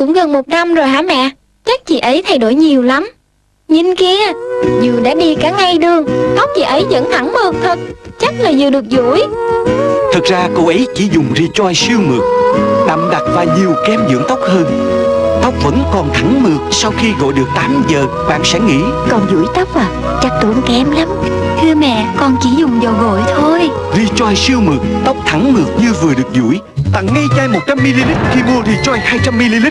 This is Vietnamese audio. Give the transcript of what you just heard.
Cũng gần một năm rồi hả mẹ? Chắc chị ấy thay đổi nhiều lắm. Nhìn kia Dừa đã đi cả ngay đường Tóc chị ấy vẫn thẳng mượt thật. Chắc là Dừa được duỗi. Thực ra cô ấy chỉ dùng Rejoice siêu mượt Đậm đặc và nhiều kem dưỡng tóc hơn. Tóc vẫn còn thẳng mượt Sau khi gội được 8 giờ Bạn sẽ nghĩ Còn duỗi tóc à? Chắc tốn kém lắm. Thưa mẹ con chỉ dùng dầu gội thôi. Rejoice siêu mượt Tóc thẳng mượt như vừa được duỗi. Tặng ngay chai 100ml khi mua Rejoice 200ml